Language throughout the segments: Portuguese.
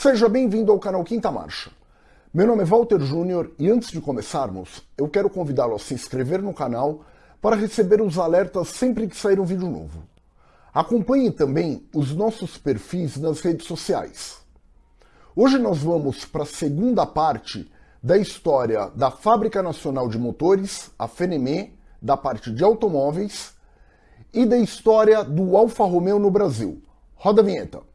Seja bem-vindo ao canal Quinta Marcha. Meu nome é Walter Júnior e antes de começarmos, eu quero convidá-lo a se inscrever no canal para receber os alertas sempre que sair um vídeo novo. Acompanhe também os nossos perfis nas redes sociais. Hoje nós vamos para a segunda parte da história da Fábrica Nacional de Motores, a FNME, da parte de automóveis, e da história do Alfa Romeo no Brasil. Roda a vinheta.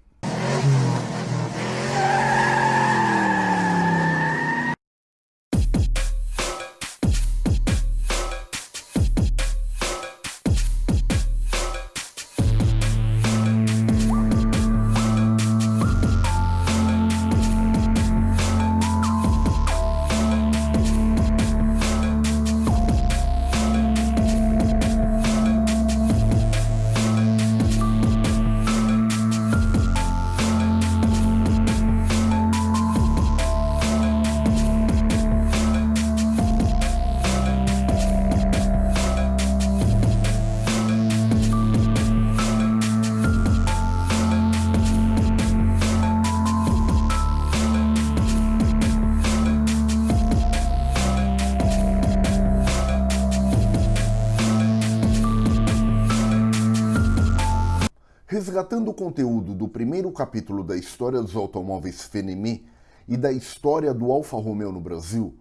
Resgatando o conteúdo do primeiro capítulo da história dos automóveis Fenemé e da história do Alfa Romeo no Brasil,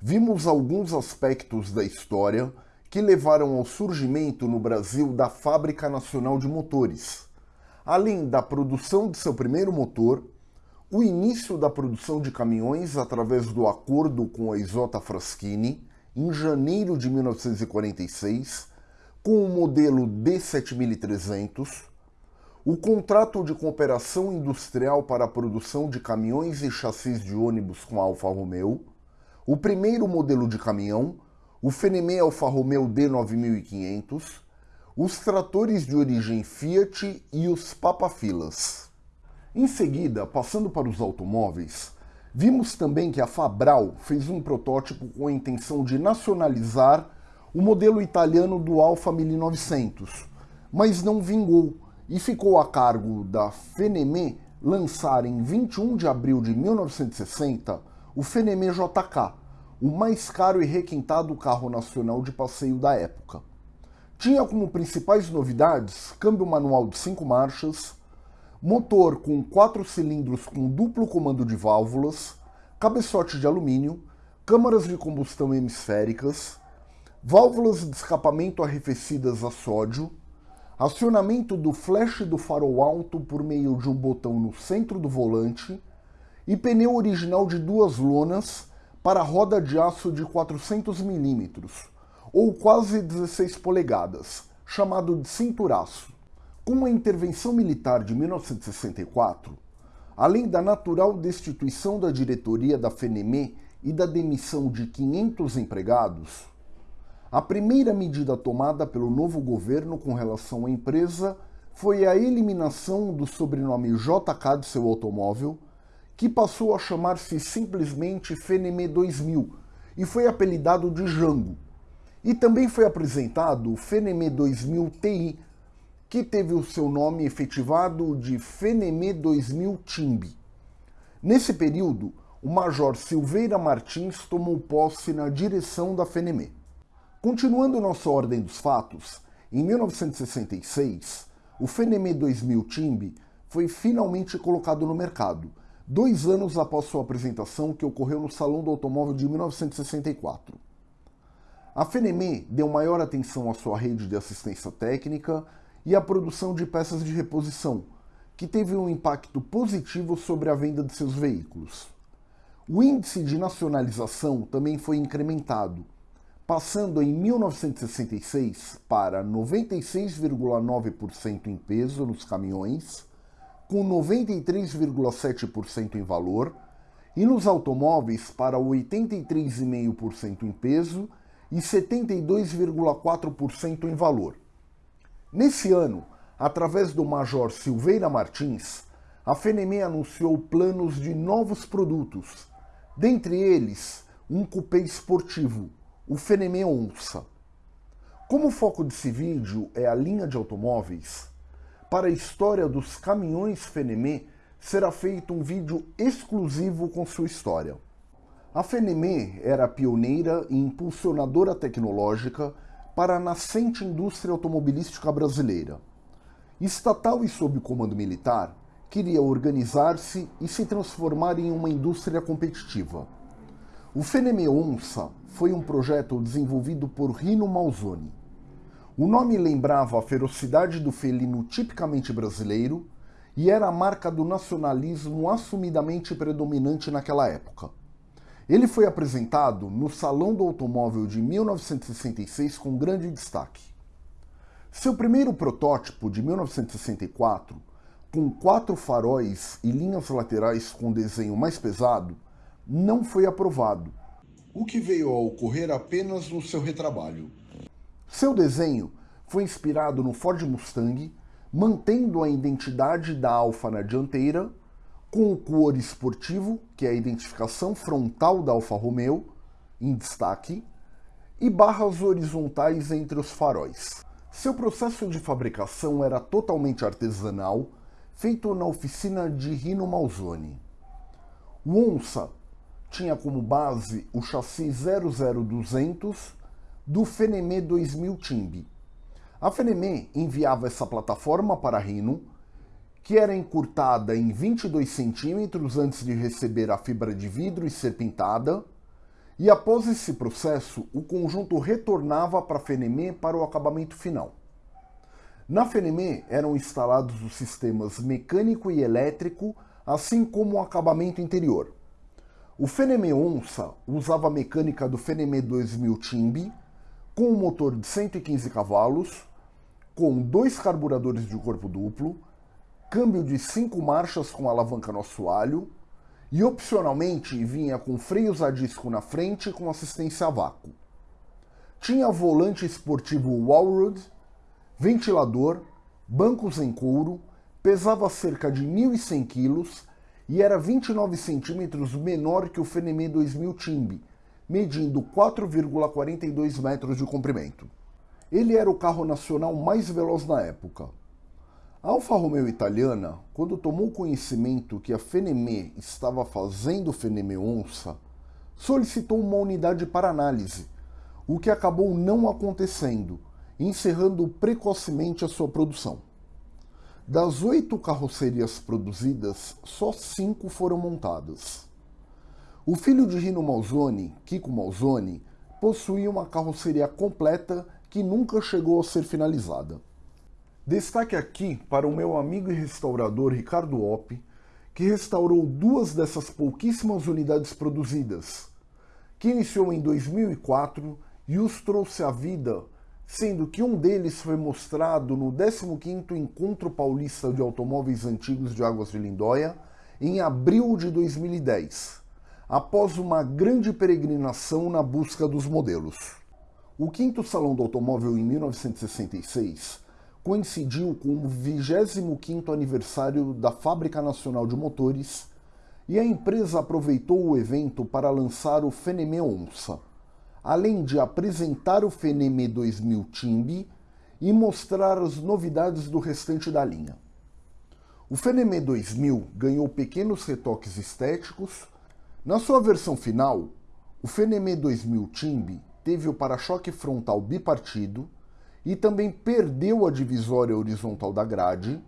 vimos alguns aspectos da história que levaram ao surgimento no Brasil da Fábrica Nacional de Motores, além da produção de seu primeiro motor, o início da produção de caminhões através do acordo com a Isota Fraschini, em janeiro de 1946, com o modelo D7300, o contrato de cooperação industrial para a produção de caminhões e chassis de ônibus com a Alfa Romeo, o primeiro modelo de caminhão, o Fenemé Alfa Romeo D9500, os tratores de origem Fiat e os papafilas. Em seguida, passando para os automóveis, vimos também que a Fabral fez um protótipo com a intenção de nacionalizar o modelo italiano do Alfa 1900, mas não vingou, e ficou a cargo da FENEME lançar em 21 de abril de 1960 o FENEME JK, o mais caro e requintado carro nacional de passeio da época. Tinha como principais novidades câmbio manual de 5 marchas, motor com 4 cilindros com duplo comando de válvulas, cabeçote de alumínio, câmaras de combustão hemisféricas, válvulas de escapamento arrefecidas a sódio, acionamento do flash do farol alto por meio de um botão no centro do volante e pneu original de duas lonas para roda de aço de 400 mm, ou quase 16 polegadas, chamado de cinturaço. Com a intervenção militar de 1964, além da natural destituição da diretoria da FENEME e da demissão de 500 empregados, a primeira medida tomada pelo novo governo com relação à empresa foi a eliminação do sobrenome JK de seu automóvel, que passou a chamar-se simplesmente Feneme 2000 e foi apelidado de Jango. E também foi apresentado o Feneme 2000 TI, que teve o seu nome efetivado de Feneme 2000 Timbi. Nesse período, o Major Silveira Martins tomou posse na direção da Feneme. Continuando nossa ordem dos fatos, em 1966, o Fenemé 2000 Timbi foi finalmente colocado no mercado, dois anos após sua apresentação que ocorreu no Salão do Automóvel de 1964. A Fenemé deu maior atenção à sua rede de assistência técnica e à produção de peças de reposição, que teve um impacto positivo sobre a venda de seus veículos. O índice de nacionalização também foi incrementado, passando em 1966 para 96,9% em peso nos caminhões, com 93,7% em valor, e nos automóveis para 83,5% em peso e 72,4% em valor. Nesse ano, através do Major Silveira Martins, a FNM anunciou planos de novos produtos, dentre eles um cupê esportivo, o Fenemé Onça. Como o foco desse vídeo é a linha de automóveis, para a história dos caminhões Fenemé, será feito um vídeo exclusivo com sua história. A FNME era pioneira e impulsionadora tecnológica para a nascente indústria automobilística brasileira. Estatal e sob comando militar, queria organizar-se e se transformar em uma indústria competitiva. O FNME Onça foi um projeto desenvolvido por Rino Malzoni. O nome lembrava a ferocidade do felino tipicamente brasileiro e era a marca do nacionalismo assumidamente predominante naquela época. Ele foi apresentado no Salão do Automóvel de 1966 com grande destaque. Seu primeiro protótipo, de 1964, com quatro faróis e linhas laterais com desenho mais pesado, não foi aprovado, o que veio a ocorrer apenas no seu retrabalho. Seu desenho foi inspirado no Ford Mustang, mantendo a identidade da Alfa na dianteira com o cor esportivo, que é a identificação frontal da Alfa Romeo, em destaque, e barras horizontais entre os faróis. Seu processo de fabricação era totalmente artesanal, feito na oficina de Rino Malzoni. O Onça tinha como base o chassi 00200 do Fenemé 2000 Timbi. A Fenemé enviava essa plataforma para Rino que era encurtada em 22 centímetros antes de receber a fibra de vidro e ser pintada, e após esse processo, o conjunto retornava para a Fenemé para o acabamento final. Na Fenemé eram instalados os sistemas mecânico e elétrico, assim como o acabamento interior. O Fenemé Onça usava a mecânica do Fenemé 2000 Timbi, com um motor de 115 cavalos, com dois carburadores de corpo duplo, câmbio de cinco marchas com alavanca no assoalho e opcionalmente vinha com freios a disco na frente com assistência a vácuo. Tinha volante esportivo Wallrood, ventilador, bancos em couro, pesava cerca de 1.100 kg e era 29 centímetros menor que o Fenemé 2000 Timbi, medindo 4,42 metros de comprimento. Ele era o carro nacional mais veloz na época, a Alfa Romeo italiana, quando tomou conhecimento que a Fenemé estava fazendo Fenemé Onça, solicitou uma unidade para análise, o que acabou não acontecendo, encerrando precocemente a sua produção. Das oito carrocerias produzidas, só cinco foram montadas. O filho de Rino Malzoni, Kiko Malzoni, possuía uma carroceria completa que nunca chegou a ser finalizada. Destaque aqui para o meu amigo e restaurador Ricardo Opp, que restaurou duas dessas pouquíssimas unidades produzidas, que iniciou em 2004 e os trouxe à vida, sendo que um deles foi mostrado no 15º Encontro Paulista de Automóveis Antigos de Águas de Lindóia, em abril de 2010, após uma grande peregrinação na busca dos modelos. O quinto Salão do Automóvel em 1966 coincidiu com o 25º aniversário da Fábrica Nacional de Motores e a empresa aproveitou o evento para lançar o Fenemé Onça, além de apresentar o Fenemé 2000 Timbi e mostrar as novidades do restante da linha. O Fenemé 2000 ganhou pequenos retoques estéticos. Na sua versão final, o Fenemé 2000 Timbi teve o para-choque frontal bipartido, e também perdeu a divisória horizontal da grade.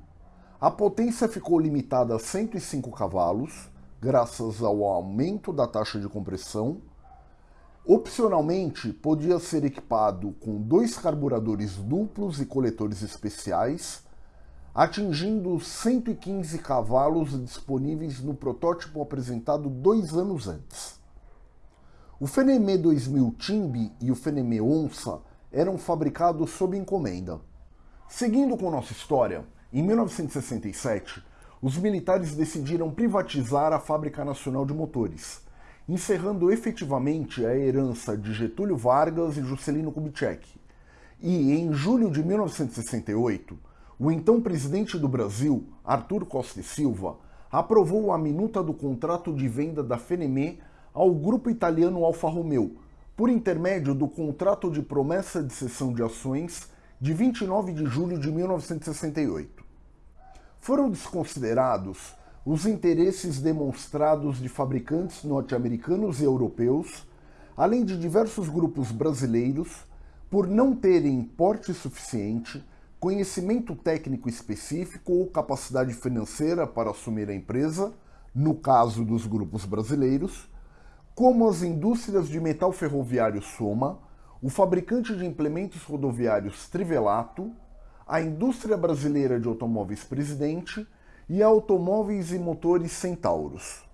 A potência ficou limitada a 105 cavalos, graças ao aumento da taxa de compressão. Opcionalmente, podia ser equipado com dois carburadores duplos e coletores especiais, atingindo 115 cavalos disponíveis no protótipo apresentado dois anos antes. O Fenemé 2000 Timbi e o Fenemé Onça eram fabricados sob encomenda. Seguindo com nossa história, em 1967, os militares decidiram privatizar a Fábrica Nacional de Motores, encerrando efetivamente a herança de Getúlio Vargas e Juscelino Kubitschek. E, em julho de 1968, o então presidente do Brasil, Arthur Costa e Silva, aprovou a minuta do contrato de venda da Fenemé ao grupo italiano Alfa Romeo, por intermédio do contrato de promessa de cessão de ações de 29 de julho de 1968. Foram desconsiderados os interesses demonstrados de fabricantes norte-americanos e europeus, além de diversos grupos brasileiros, por não terem porte suficiente, conhecimento técnico específico ou capacidade financeira para assumir a empresa, no caso dos grupos brasileiros, como as indústrias de metal ferroviário Soma, o fabricante de implementos rodoviários Trivelato, a indústria brasileira de automóveis Presidente e automóveis e motores Centauros.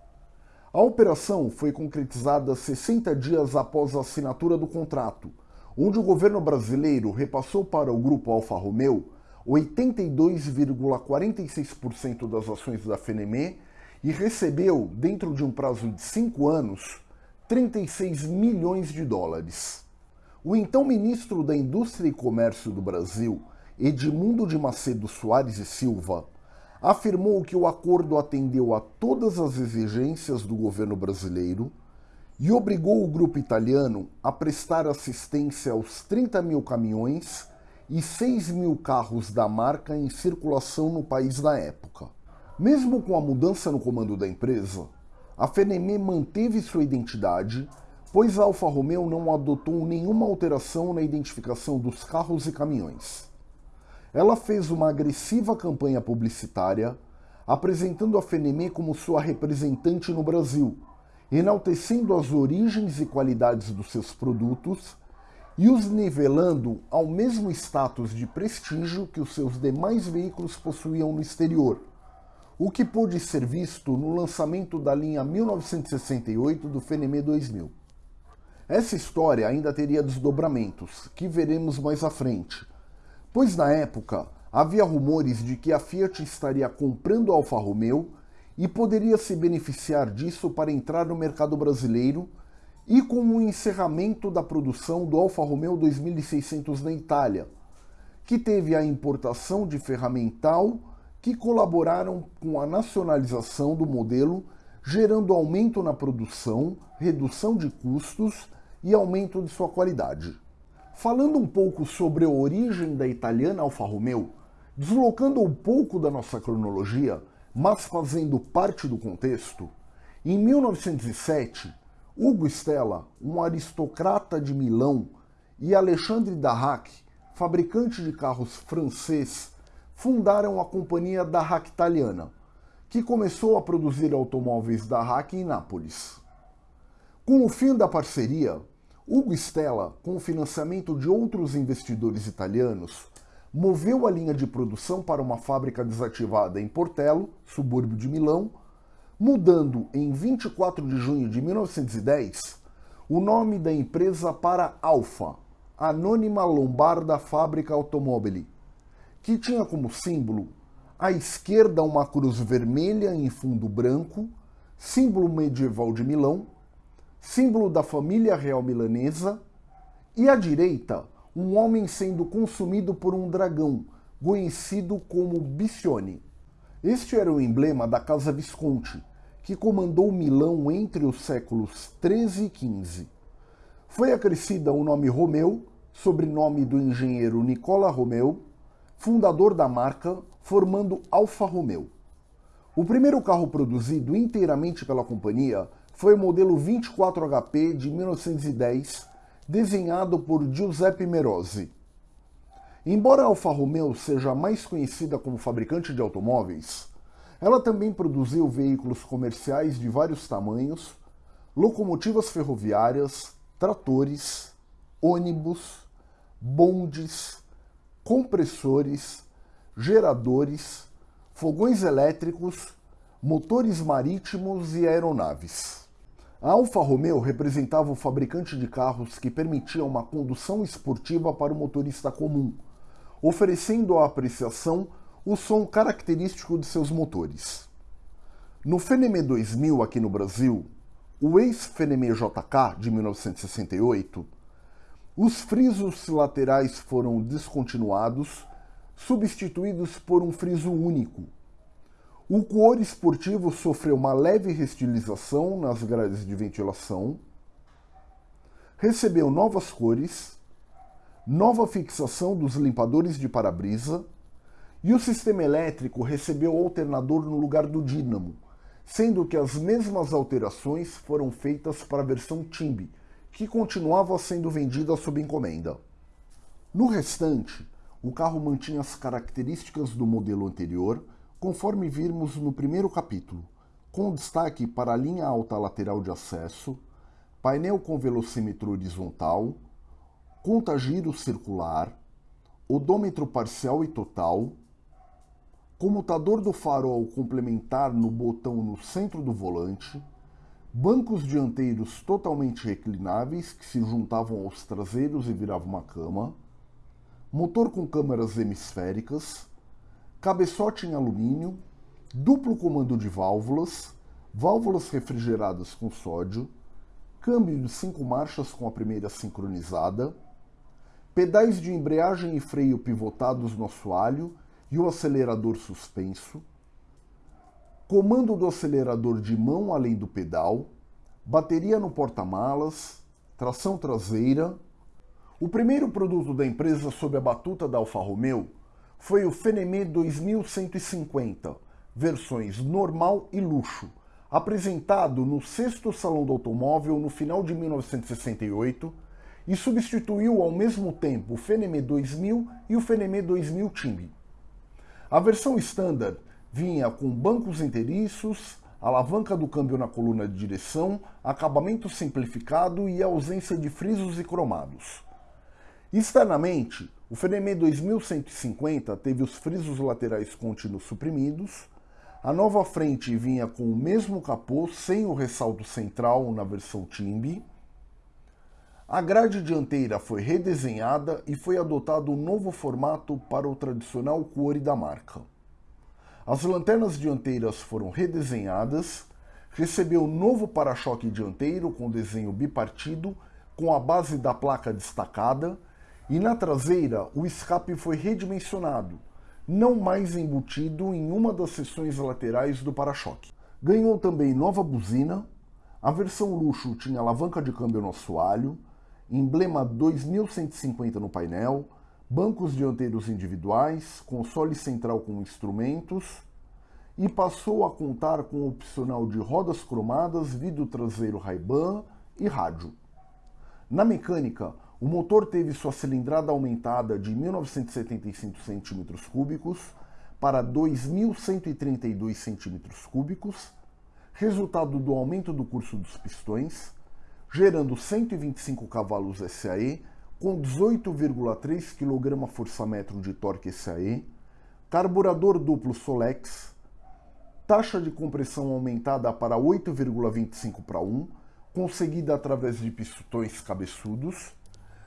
A operação foi concretizada 60 dias após a assinatura do contrato, onde o governo brasileiro repassou para o grupo Alfa Romeo 82,46% das ações da FNME e recebeu, dentro de um prazo de cinco anos, 36 milhões de dólares. O então ministro da Indústria e Comércio do Brasil, Edmundo de Macedo Soares e Silva, afirmou que o acordo atendeu a todas as exigências do governo brasileiro e obrigou o grupo italiano a prestar assistência aos 30 mil caminhões e 6 mil carros da marca em circulação no país da época. Mesmo com a mudança no comando da empresa, a Fenemé manteve sua identidade, pois a Alfa Romeo não adotou nenhuma alteração na identificação dos carros e caminhões. Ela fez uma agressiva campanha publicitária, apresentando a Fenemé como sua representante no Brasil, enaltecendo as origens e qualidades dos seus produtos e os nivelando ao mesmo status de prestígio que os seus demais veículos possuíam no exterior o que pôde ser visto no lançamento da linha 1968 do Fenemé 2000. Essa história ainda teria desdobramentos, que veremos mais à frente, pois na época havia rumores de que a Fiat estaria comprando a Alfa Romeo e poderia se beneficiar disso para entrar no mercado brasileiro e com o encerramento da produção do Alfa Romeo 2600 na Itália, que teve a importação de ferramental que colaboraram com a nacionalização do modelo, gerando aumento na produção, redução de custos e aumento de sua qualidade. Falando um pouco sobre a origem da italiana Alfa Romeo, deslocando um pouco da nossa cronologia, mas fazendo parte do contexto, em 1907, Hugo Stella, um aristocrata de Milão, e Alexandre Darrac, fabricante de carros francês, fundaram a companhia Darrac Italiana, que começou a produzir automóveis Darrac em Nápoles. Com o fim da parceria, Hugo Stella, com o financiamento de outros investidores italianos, moveu a linha de produção para uma fábrica desativada em Portello, subúrbio de Milão, mudando em 24 de junho de 1910 o nome da empresa para Alfa, Anônima Lombarda Fábrica Automobili, que tinha como símbolo à esquerda uma cruz vermelha em fundo branco, símbolo medieval de Milão, símbolo da família real milanesa, e à direita um homem sendo consumido por um dragão, conhecido como Bicione. Este era o emblema da Casa Visconti, que comandou Milão entre os séculos 13 e 15. Foi acrescida o nome Romeu, sobrenome do engenheiro Nicola Romeu, fundador da marca, formando Alfa Romeo. O primeiro carro produzido inteiramente pela companhia foi o modelo 24HP de 1910, desenhado por Giuseppe Merosi. Embora a Alfa Romeo seja mais conhecida como fabricante de automóveis, ela também produziu veículos comerciais de vários tamanhos, locomotivas ferroviárias, tratores, ônibus, bondes, compressores, geradores, fogões elétricos, motores marítimos e aeronaves. A Alfa Romeo representava o fabricante de carros que permitia uma condução esportiva para o motorista comum, oferecendo à apreciação o som característico de seus motores. No Fenemé 2000 aqui no Brasil, o ex-Fenemé JK de 1968 os frisos laterais foram descontinuados, substituídos por um friso único. O couro esportivo sofreu uma leve restilização nas grades de ventilação, recebeu novas cores, nova fixação dos limpadores de para-brisa E o sistema elétrico recebeu alternador no lugar do dínamo, sendo que as mesmas alterações foram feitas para a versão Timbi, que continuava sendo vendida sob encomenda. No restante, o carro mantinha as características do modelo anterior, conforme vimos no primeiro capítulo, com destaque para a linha alta lateral de acesso, painel com velocímetro horizontal, contagiro circular, odômetro parcial e total, comutador do farol complementar no botão no centro do volante, bancos dianteiros totalmente reclináveis que se juntavam aos traseiros e viravam uma cama, motor com câmeras hemisféricas, cabeçote em alumínio, duplo comando de válvulas, válvulas refrigeradas com sódio, câmbio de cinco marchas com a primeira sincronizada, pedais de embreagem e freio pivotados no assoalho e o acelerador suspenso, comando do acelerador de mão além do pedal, bateria no porta-malas, tração traseira. O primeiro produto da empresa sob a batuta da Alfa Romeo foi o Fenemé 2150, versões normal e luxo, apresentado no sexto Salão do Automóvel no final de 1968 e substituiu ao mesmo tempo o Fenemé 2000 e o Fenemé 2000 Timbi. A versão standard vinha com bancos inteiriços, alavanca do câmbio na coluna de direção, acabamento simplificado e ausência de frisos e cromados. Externamente, o Fenemé 2150 teve os frisos laterais contínuos suprimidos, a nova frente vinha com o mesmo capô sem o ressalto central na versão Timbi, a grade dianteira foi redesenhada e foi adotado um novo formato para o tradicional core da marca. As lanternas dianteiras foram redesenhadas, recebeu novo para-choque dianteiro com desenho bipartido, com a base da placa destacada, e na traseira o escape foi redimensionado, não mais embutido em uma das seções laterais do para-choque. Ganhou também nova buzina, a versão luxo tinha alavanca de câmbio no assoalho, emblema 2150 no painel, bancos dianteiros individuais, console central com instrumentos e passou a contar com o opcional de rodas cromadas, vidro traseiro Ray-Ban e rádio. Na mecânica, o motor teve sua cilindrada aumentada de 1975 cm3 para 2.132 cm3, resultado do aumento do curso dos pistões, gerando 125 cavalos SAE com 18,3 kgfm de torque SAE, carburador duplo Solex, taxa de compressão aumentada para 8,25 para 1, conseguida através de pistões cabeçudos,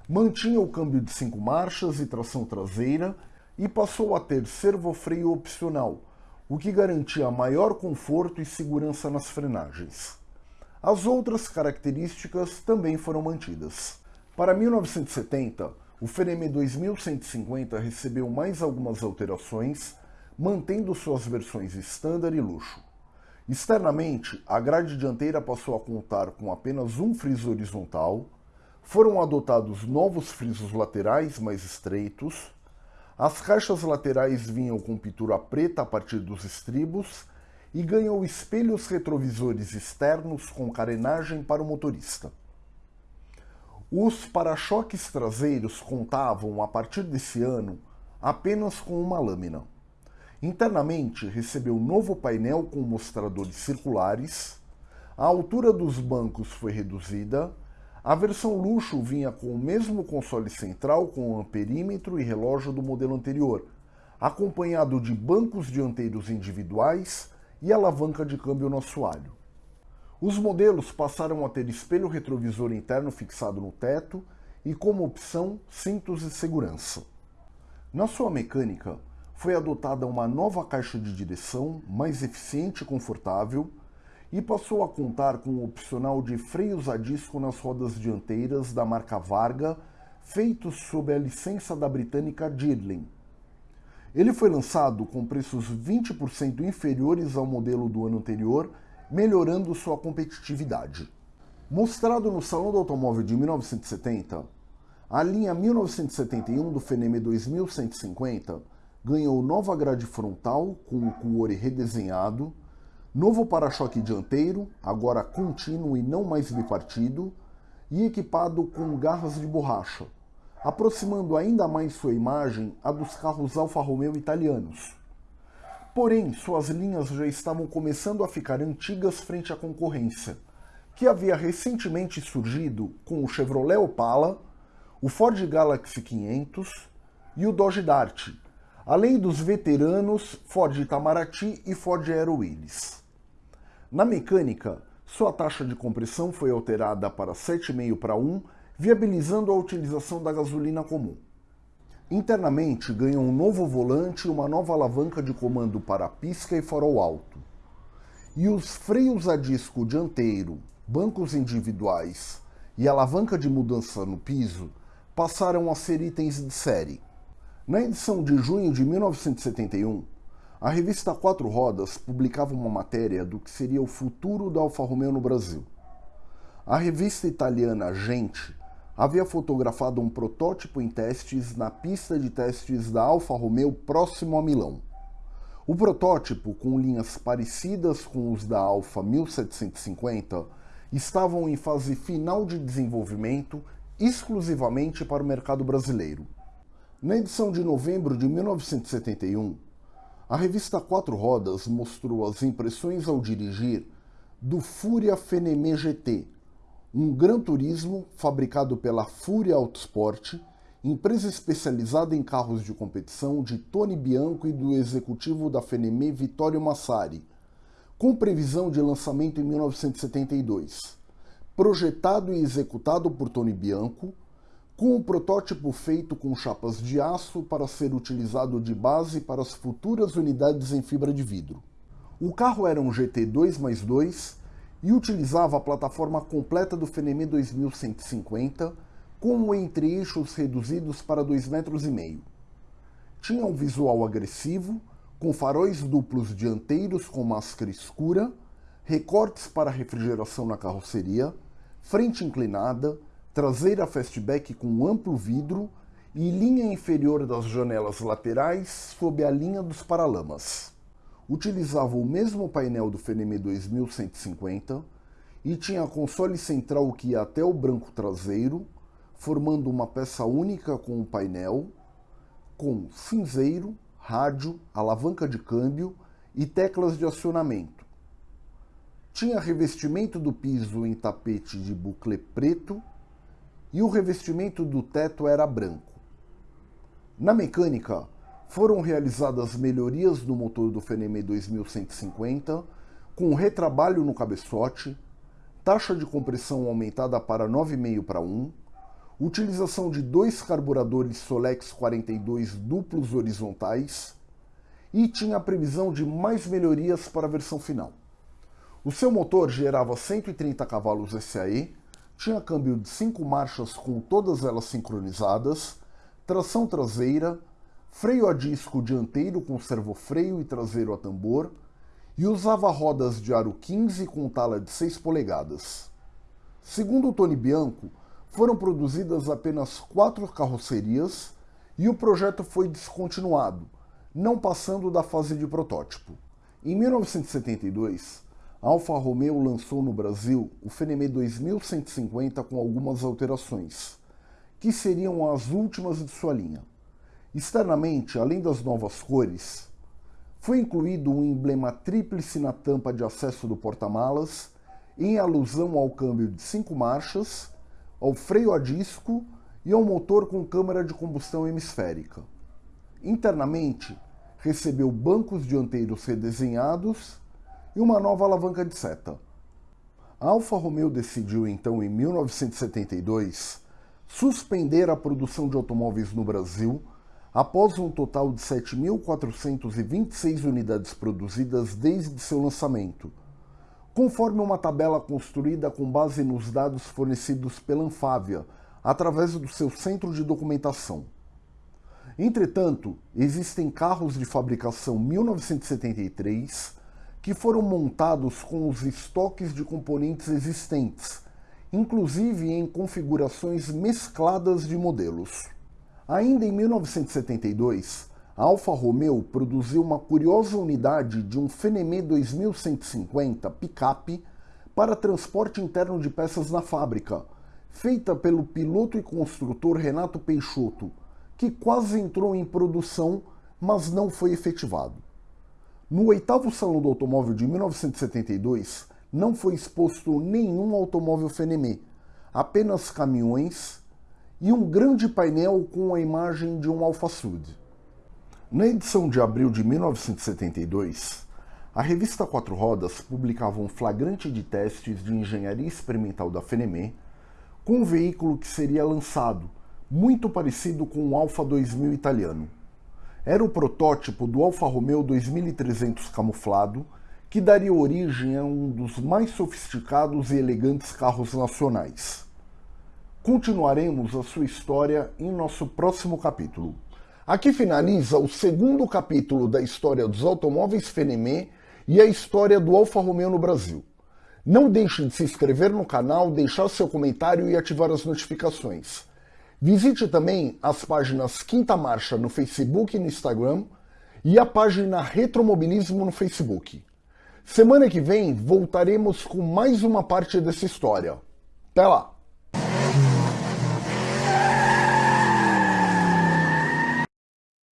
mantinha o câmbio de 5 marchas e tração traseira e passou a ter servofreio opcional, o que garantia maior conforto e segurança nas frenagens. As outras características também foram mantidas. Para 1970, o Fenemé 2150 recebeu mais algumas alterações, mantendo suas versões standard e luxo. Externamente, a grade dianteira passou a contar com apenas um friso horizontal, foram adotados novos frisos laterais mais estreitos, as caixas laterais vinham com pintura preta a partir dos estribos e ganhou espelhos retrovisores externos com carenagem para o motorista. Os para-choques traseiros contavam, a partir desse ano, apenas com uma lâmina. Internamente, recebeu novo painel com mostradores circulares, a altura dos bancos foi reduzida, a versão luxo vinha com o mesmo console central com amperímetro e relógio do modelo anterior, acompanhado de bancos dianteiros individuais e alavanca de câmbio no assoalho. Os modelos passaram a ter espelho retrovisor interno fixado no teto e, como opção, cintos de segurança. Na sua mecânica, foi adotada uma nova caixa de direção mais eficiente e confortável e passou a contar com o opcional de freios a disco nas rodas dianteiras da marca Varga, feitos sob a licença da britânica Girling. Ele foi lançado com preços 20% inferiores ao modelo do ano anterior, melhorando sua competitividade. Mostrado no Salão do Automóvel de 1970, a linha 1971 do Fenemé 2150 ganhou nova grade frontal com o cuore redesenhado, novo para-choque dianteiro, agora contínuo e não mais bipartido, e equipado com garras de borracha, aproximando ainda mais sua imagem a dos carros Alfa Romeo italianos. Porém, suas linhas já estavam começando a ficar antigas frente à concorrência, que havia recentemente surgido com o Chevrolet Opala, o Ford Galaxy 500 e o Dodge Dart, além dos veteranos Ford Itamaraty e Ford Aero Willys. Na mecânica, sua taxa de compressão foi alterada para 7,5 para 1, viabilizando a utilização da gasolina comum. Internamente, ganhou um novo volante e uma nova alavanca de comando para pisca e farol alto. E os freios a disco dianteiro, bancos individuais e alavanca de mudança no piso passaram a ser itens de série. Na edição de junho de 1971, a revista Quatro Rodas publicava uma matéria do que seria o futuro da Alfa Romeo no Brasil. A revista italiana Gente havia fotografado um protótipo em testes na pista de testes da Alfa Romeo próximo a Milão. O protótipo, com linhas parecidas com os da Alfa 1750, estavam em fase final de desenvolvimento exclusivamente para o mercado brasileiro. Na edição de novembro de 1971, a revista Quatro Rodas mostrou as impressões ao dirigir do Fúria Fenemé GT, um Gran Turismo fabricado pela Fúria Autosport, empresa especializada em carros de competição de Tony Bianco e do executivo da Fenemé Vittorio Massari, com previsão de lançamento em 1972. Projetado e executado por Tony Bianco, com um protótipo feito com chapas de aço para ser utilizado de base para as futuras unidades em fibra de vidro. O carro era um GT 2 mais 2 e utilizava a plataforma completa do Fenemé 2150 com entre-eixos reduzidos para 2,5 metros. Tinha um visual agressivo, com faróis duplos dianteiros com máscara escura, recortes para refrigeração na carroceria, frente inclinada, traseira fastback com amplo vidro e linha inferior das janelas laterais sob a linha dos paralamas. Utilizava o mesmo painel do Fenemé 2150 e tinha console central que ia até o branco traseiro, formando uma peça única com o painel, com cinzeiro, rádio, alavanca de câmbio e teclas de acionamento. Tinha revestimento do piso em tapete de bucle preto e o revestimento do teto era branco. Na mecânica, foram realizadas melhorias no motor do Fenemé 2150, com retrabalho no cabeçote, taxa de compressão aumentada para 9,5 para 1, utilização de dois carburadores Solex 42 duplos horizontais e tinha a previsão de mais melhorias para a versão final. O seu motor gerava 130 cavalos SAE, tinha câmbio de 5 marchas com todas elas sincronizadas, tração traseira, freio a disco dianteiro com servofreio e traseiro a tambor, e usava rodas de aro 15 com tala de 6 polegadas. Segundo Tony Bianco, foram produzidas apenas quatro carrocerias e o projeto foi descontinuado, não passando da fase de protótipo. Em 1972, Alfa Romeo lançou no Brasil o Fenemé 2150 com algumas alterações, que seriam as últimas de sua linha. Externamente, além das novas cores, foi incluído um emblema tríplice na tampa de acesso do porta-malas, em alusão ao câmbio de cinco marchas ao freio a disco e ao motor com câmara de combustão hemisférica. Internamente, recebeu bancos dianteiros redesenhados e uma nova alavanca de seta. A Alfa Romeo decidiu então em 1972 suspender a produção de automóveis no Brasil após um total de 7.426 unidades produzidas desde seu lançamento, conforme uma tabela construída com base nos dados fornecidos pela Anfávia, através do seu centro de documentação. Entretanto, existem carros de fabricação 1973 que foram montados com os estoques de componentes existentes, inclusive em configurações mescladas de modelos. Ainda em 1972, a Alfa Romeo produziu uma curiosa unidade de um Fenemé 2150 picape para transporte interno de peças na fábrica, feita pelo piloto e construtor Renato Peixoto, que quase entrou em produção, mas não foi efetivado. No oitavo Salão do Automóvel de 1972, não foi exposto nenhum automóvel Fenemé, apenas caminhões e um grande painel com a imagem de um Alfa Sud. Na edição de abril de 1972, a revista Quatro Rodas publicava um flagrante de testes de engenharia experimental da Fenemé com um veículo que seria lançado, muito parecido com o Alfa 2000 italiano. Era o protótipo do Alfa Romeo 2300 camuflado, que daria origem a um dos mais sofisticados e elegantes carros nacionais. Continuaremos a sua história em nosso próximo capítulo. Aqui finaliza o segundo capítulo da história dos automóveis Fenemé e a história do Alfa Romeo no Brasil. Não deixe de se inscrever no canal, deixar seu comentário e ativar as notificações. Visite também as páginas Quinta Marcha no Facebook e no Instagram e a página Retromobilismo no Facebook. Semana que vem voltaremos com mais uma parte dessa história. Até lá!